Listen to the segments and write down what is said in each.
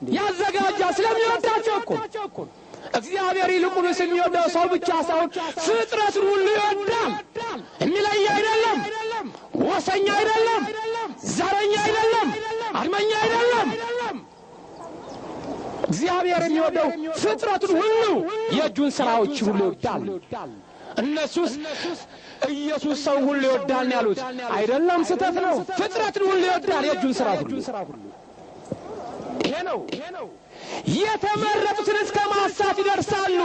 ያዘጋጃል። ስለሚወዳቸው እኮ እግዚአብሔር ይልቁንስ የሚወደው ሰው ብቻ ሳይሆን ፍጥረትን ሁሉ ይወዳል። የሚለይ አይደለም፣ ወሰኛ አይደለም፣ ዘረኛ አይደለም፣ አድመኛ አይደለም። እግዚአብሔር የሚወደው ፍጥረቱን ሁሉ የእጁን ሥራዎች ሁሉ ይወዳል። እነሱስ ኢየሱስ ሰው ሁሉ ይወዳል ያሉት። አይደለም፣ ስህተት ነው። ፍጥረትን ሁሉ ይወዳል፣ የእጁን ሥራ ሁሉ። ነው የተመረጡትን እስከ ማሳት ይደርሳሉ።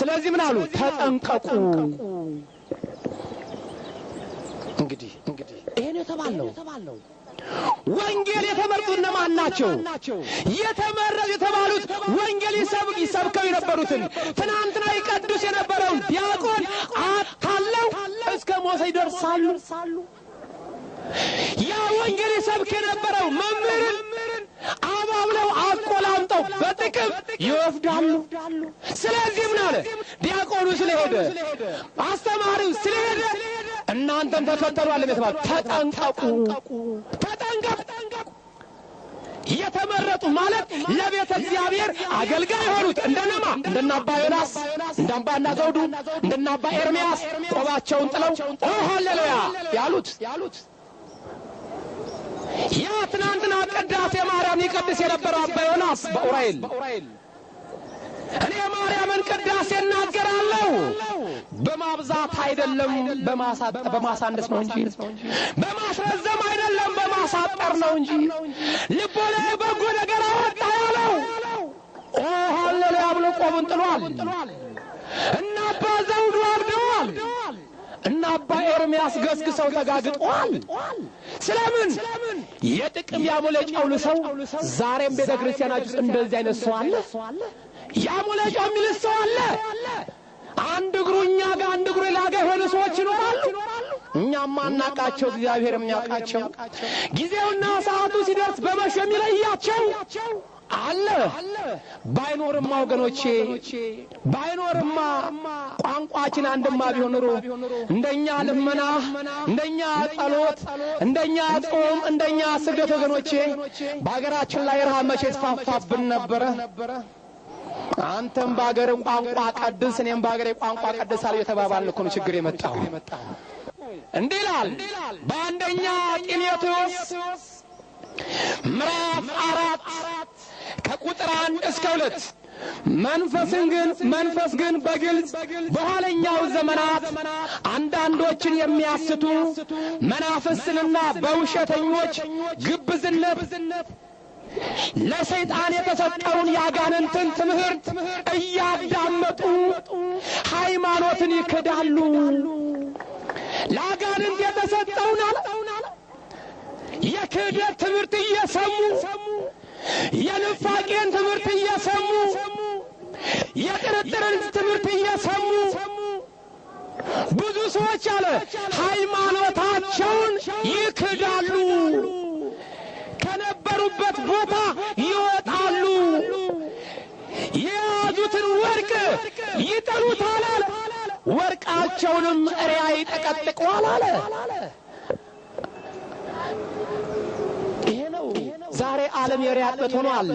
ስለዚህ ምን አሉ? ተጠንቀቁ። እንግዲህ እንግዲህ ይሄን የተባለው ወንጌል የተመረጡት እነማን ናቸው? የተመረጡ የተባሉት ወንጌል ይሰብክ ይሰብከው የነበሩትን ትናንትና ይቀድስ የነበረውን ዲያቆን አታለው እስከ ሞት ይደርሳሉ። ያ ወንጌል ይሰብክ ይወስዳሉ። ስለዚህ ምን አለ? ዲያቆኑ ስለሄደ አስተማሪው ስለሄደ እናንተም ተከተሉ አለ የተባለ ተጠንቀቁ፣ ተጠንቀቁ። የተመረጡ ማለት ለቤተ እግዚአብሔር አገልጋይ የሆኑት እንደነማ እንደነ ዮናስ እንደ ዘውዱ እንደነ ኤርምያስ ቆባቸውን ጥለው ኦ ሃሌሉያ ያሉት ያ ትናንትና ቅዳሴ ማርያም ይቀድስ የነበረው አባ ዮናስ በኡራኤል እኔ ማርያምን ቅዳሴ እናገራለሁ በማብዛት አይደለም፣ በማሳነስ ነው እንጂ በማስረዘም አይደለም፣ በማሳጠር ነው እንጂ ልቦና በጎ ነገር አወጣ ያለው ኦ ሃሌሉያ ብሎ ቆቡን ጥሏል። እና አባ ዘውዱ አብደዋል። እና አባ ኤርምያስ ገስግሰው ተጋግጠዋል። ስለምን የጥቅም ያሞለጫው ሰው ዛሬም ቤተ ክርስቲያናችሁ እንደዚህ አይነት ሰው አለ። ያሞለጫው የሚል ሰው አለ። አንድ እግሩ እኛ ጋር አንድ እግሩ ሌላ የሆኑ ሰዎች ይኖራሉ። እኛም ማናቃቸው እግዚአብሔር የሚያውቃቸው ጊዜውና ሰዓቱ ሲደርስ በመሾ የሚለያቸው አለ። ባይኖርማ ወገኖቼ ባይኖርማ ቋንቋችን አንድማ ቢሆን ኑሮ እንደኛ ልመና፣ እንደኛ ጸሎት፣ እንደኛ ጾም፣ እንደኛ ስግደት ወገኖቼ በሀገራችን ላይ ረሃብ መቼ የተስፋፋብን ነበረ። አንተም በሀገር ቋንቋ ቀድስ፣ እኔም በሀገሬ ቋንቋ ቀድሳለሁ የተባባልን እኮ ነው ችግር የመጣው። እንዲህ ይላል በአንደኛ ጢሞቴዎስ ምዕራፍ አራት ከቁጥር አንድ እስከ ሁለት መንፈስን ግን መንፈስ ግን በግልጽ በኋለኛው ዘመናት አንዳንዶችን የሚያስቱ መናፍስትንና በውሸተኞች ግብዝነት ለሰይጣን የተሰጠውን የአጋንንትን ትምህርት እያዳመጡ ሃይማኖትን ይክዳሉ። ለአጋንንት የተሰጠውን አለ የክህደት ትምህርት እየሰሙ የንፋቄን ትምህርት እየሰሙ የጥርጥርን ትምህርት እየሰሙ ብዙ ሰዎች አለ ሃይማኖታቸውን ይክዳሉ፣ ከነበሩበት ቦታ ይወጣሉ፣ የያዙትን ወርቅ ይጠሉታል አለ፣ ወርቃቸውንም እሪያ ይጠቀጥቀዋል አለ። ዛሬ ዓለም የሪያጥበት ሆኗል።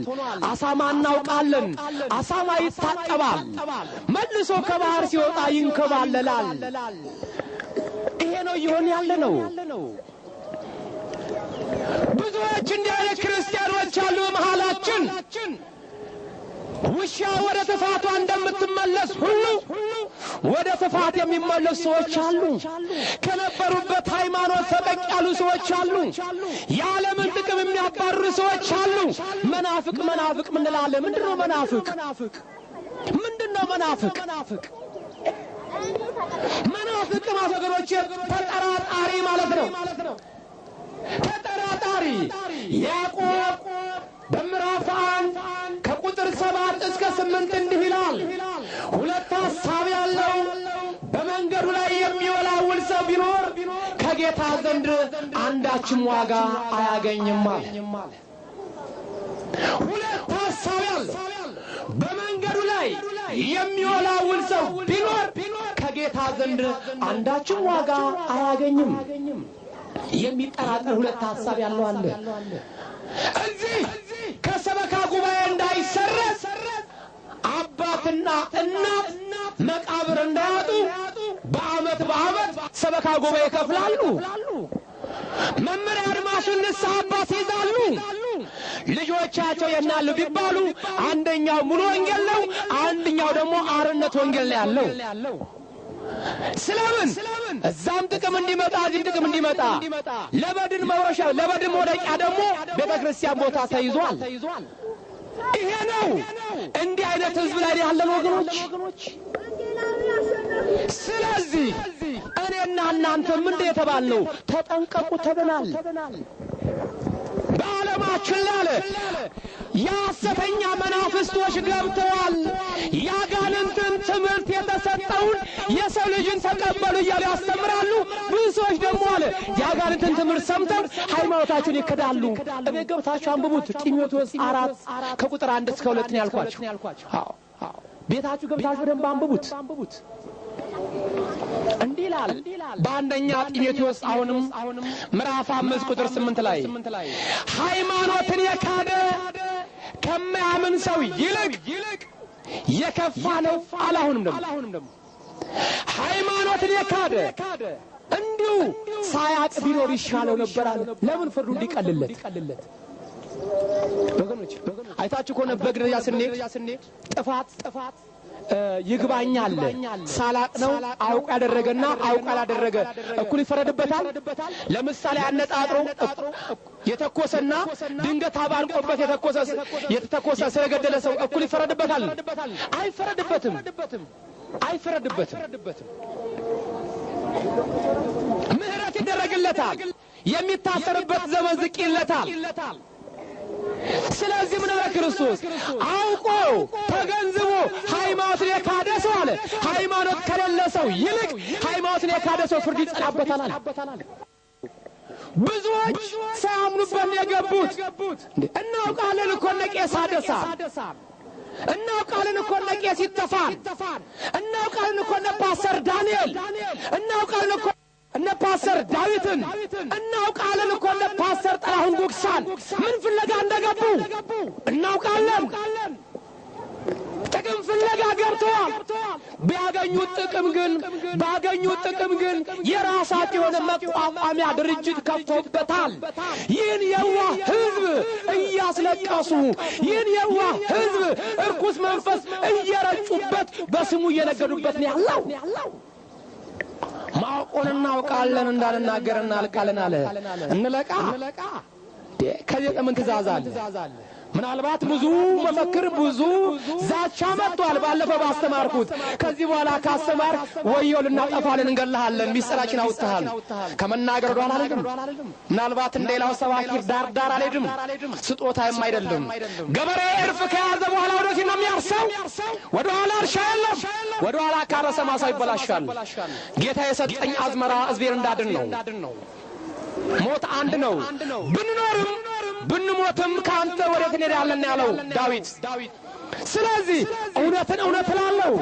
አሳማ እናውቃለን። አሳማ ይታጠባል፣ መልሶ ከባህር ሲወጣ ይንከባለላል። ይሄ ነው እየሆን ያለ ነው። ብዙዎች እንዲህ አይነት ክርስቲያኖች አሉ በመሃላችን። ውሻ ወደ ጥፋቷ እንደምትመለስ ሁሉ ወደ ጥፋት የሚመለሱ ሰዎች አሉ። ከነበሩበት ሃይማኖት ፈቀቅ ያሉ ሰዎች አሉ። የዓለምን ጥቅም የሚያባርሩ ሰዎች አሉ። መናፍቅ መናፍቅ ምንላለን? ምንድን ነው መናፍቅ? ምንድን ነው መናፍቅ? መናፍቅ ወገኖቼ ተጠራጣሪ ማለት ነው። ተጠራጣሪ ያዕቆብ በምዕራፍ አንድ ከቁጥር ሰባት እስከ ስምንት እንዲህ ይላል። ሁለት ሐሳብ ያለው በመንገዱ ላይ የሚወላውል ሰው ቢኖር ከጌታ ዘንድ አንዳችም ዋጋ አያገኝም አለ። ሁለት ሐሳብ ያለው በመንገዱ ላይ የሚወላውል ሰው ቢኖር ከጌታ ዘንድ አንዳችም ዋጋ አያገኝም። የሚጠራጠር ሁለት ሐሳብ ያለው አለ። እዚህ ሰበካ ጉባኤ ይከፍላሉ። መመሪያ አድማሱን ንስሐ አባት ይይዛሉ። ልጆቻቸው የናሉ ቢባሉ አንደኛው ሙሉ ወንጌል ነው፣ አንደኛው ደግሞ አርነት ወንጌል ነው ያለው። ስለምን እዛም ጥቅም እንዲመጣ እዚህም ጥቅም እንዲመጣ ለበድን መውረሻ ለበድን መውደቂያ ደግሞ ቤተ ክርስቲያን ቦታ ተይዟል። ይሄ ነው እንዲህ አይነት ህዝብ ላይ ያለን ወገኖች። ስለዚህ እኔና እናንተም እንደ የተባልነው ተጠንቀቁ ተብናል። በዓለማችን ላለ የሐሰተኛ መናፍስቶች ገብተዋል። የአጋንንትን ትምህርት የተሰጠውን የሰው ልጅን ተቀበሉ እያሉ ያስተምራሉ። ብዙ ሰዎች ደግሞ አለ የአጋንንትን ትምህርት ሰምተው ሃይማኖታቸውን ይክዳሉ። እቤት ገብታችሁ አንብቡት። ጢሞቴዎስ አራት ከቁጥር አንድ እስከ ሁለት ነው ያልኳችሁ። ቤታችሁ ገብታችሁ በደንብ አንብቡት። እንዲህ ይላል በአንደኛ ጢሞቴዎስ አሁንም ምዕራፍ አምስት ቁጥር ስምንት ላይ ሃይማኖትን የካደ ከማያምን ሰው ይልቅ የከፋ ነው አለ። አሁንም ደግሞ ሃይማኖትን የካደ እንዲሁ ሳያቅ ቢኖር ይሻለው ነበር ለምን ፍርዱ እንዲቀልለት ወገኖች አይታችሁ ከሆነ በግረጃ ስንሄድ ጥፋት ጥፋት ይግባኝ አለ። ሳላቅ ነው አውቅ ያደረገና አውቅ ያላደረገ እኩል ይፈረድበታል። ለምሳሌ አነጣጥሮ የተኮሰና ድንገት አባንቆበት የተተኮሰ ስለገደለ ሰው እኩል ይፈረድበታል? አይፈረድበትም፣ አይፈረድበትም። ምህረት ይደረግለታል። የሚታሰርበት ዘመን ዝቅ ይለታል። ስለዚህ ምን አለ ክርስቶስ አውቆ ተገንዝቦ ሃይማኖትን የካደ ሰው አለ ሃይማኖት ከሌለ ሰው ይልቅ ሃይማኖትን የካደ ሰው ፍርድ ይጸናበታል አለ። ብዙዎች ሳያምኑበት የገቡት። እናውቃለን እኮ እነ ቄስ አደሳ እናውቃለን እኮ እነ ቄስ ይተፋል። እናውቃለን እኮ እነ ፓስተር ዳንኤል እናውቃለን እኮ እነ ፓስተር ዳዊትን እናውቃለን እኮ እነ ፓስተር ጥላሁን ጉግሳን ምን ፍለጋ እንደገቡ እናውቃለን። ጥቅም ፍለጋ ገብተዋል። ቢያገኙት ጥቅም ግን ባገኙት ጥቅም ግን የራሳቸው የሆነ መቋቋሚያ ድርጅት ከፍተውበታል። ይህን የዋህ ሕዝብ እያስለቀሱ ይህን የዋህ ሕዝብ እርኩስ መንፈስ እየረጩበት በስሙ እየነገዱበት ነው ያለው። ማወቁን እናውቃለን እንዳልናገር እናልቃለን አለ። እንለቃ ከዚህ ለምን ትእዛዝ አለ? ምናልባት ብዙ መፈክር ብዙ ዛቻ መጥቷል። ባለፈው ባስተማርኩት ከዚህ በኋላ ካስተማር ወየው ልናጠፋለን፣ እንገልሃለን፣ ሚስጥራችን አውጥተሃል ከመናገር ወደ ኋላ አልሄድም። ምናልባት እንደ ሌላው ሰባኪ ዳር ዳር አልሄድም። ስጦታም አይደለም። ገበሬ እርፍ ከያዘ በኋላ ወደፊት ነው የሚያርሰው። ወደ ኋላ እርሻ የለም። ወደ ኋላ ካረሰ ማሳው ይበላሻል። ጌታ የሰጠኝ አዝመራ ሕዝቤን እንዳድን ነው። ሞት አንድ ነው። ብንኖርም ብንሞትም ከአንተ ወዴት እንሄዳለን ያለው ዳዊት። ስለዚህ እውነትን እውነት እላለሁ።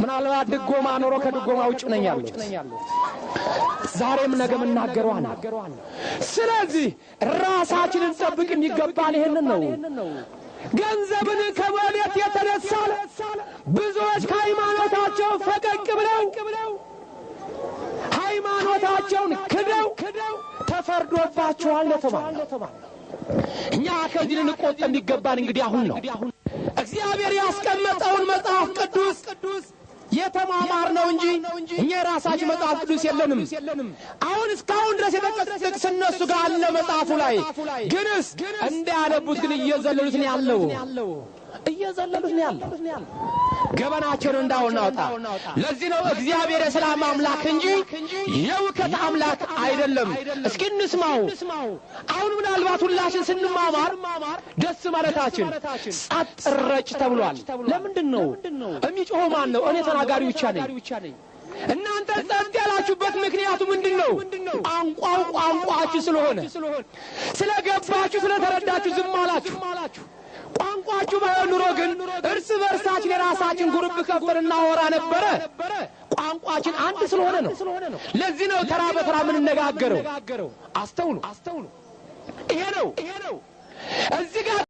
ምናልባት ድጎማ ኖሮ ከድጎማ ውጭ ነኝ ያሉት ዛሬም ነገም እናገረዋል። ስለዚህ ራሳችንን ጠብቅ የሚገባን ይሄንን ነው። ገንዘብን ከመውደድ የተነሳ ብዙዎች ከሃይማኖታቸው ፈቀቅ ብለው ሃይማኖታቸውን ክደው ተፈርዶባቸዋል ለተባለ እኛ ከዚህ ልንቆጠብ የሚገባን እንግዲህ አሁን ነው። እግዚአብሔር ያስቀመጠውን መጽሐፍ ቅዱስ የተማማር ነው እንጂ እኛ የራሳችን መጽሐፍ ቅዱስ የለንም። አሁን እስካሁን ድረስ የተጠቀሰ ጥቅስ ጋር አለ መጽሐፉ ላይ ግንስ እንዳያነቡት ግን እየዘለሉት ነው ያለው እየዘለሉት ነው ያለው ገበናቸውን እንዳውናውጣ። ለዚህ ነው እግዚአብሔር የሰላም አምላክ እንጂ የውከት አምላክ አይደለም። እስኪ እንስማው። አሁን ምናልባት ሁላችን ስንማማር ደስ ማለታችን ጸጥ ረጭ ተብሏል። ለምንድን ነው የሚጮኸው? ማን ነው? እኔ ተናጋሪ ብቻ ነኝ። እናንተ ጸጥ ያላችሁበት ምክንያቱ ምንድን ነው? ቋንቋው ቋንቋችሁ ስለሆነ ስለገባችሁ፣ ስለተረዳችሁ ዝም አላችሁ። ቋንቋችሁ ባይሆን ኑሮ ግን እርስ በርሳችን የራሳችን ጉርብ ከፍተን እናወራ ነበረ። ቋንቋችን አንድ ስለሆነ ነው። ለዚህ ነው ተራ በተራ የምንነጋገረው። አስተውሉ፣ ይሄ ነው እዚህ ጋር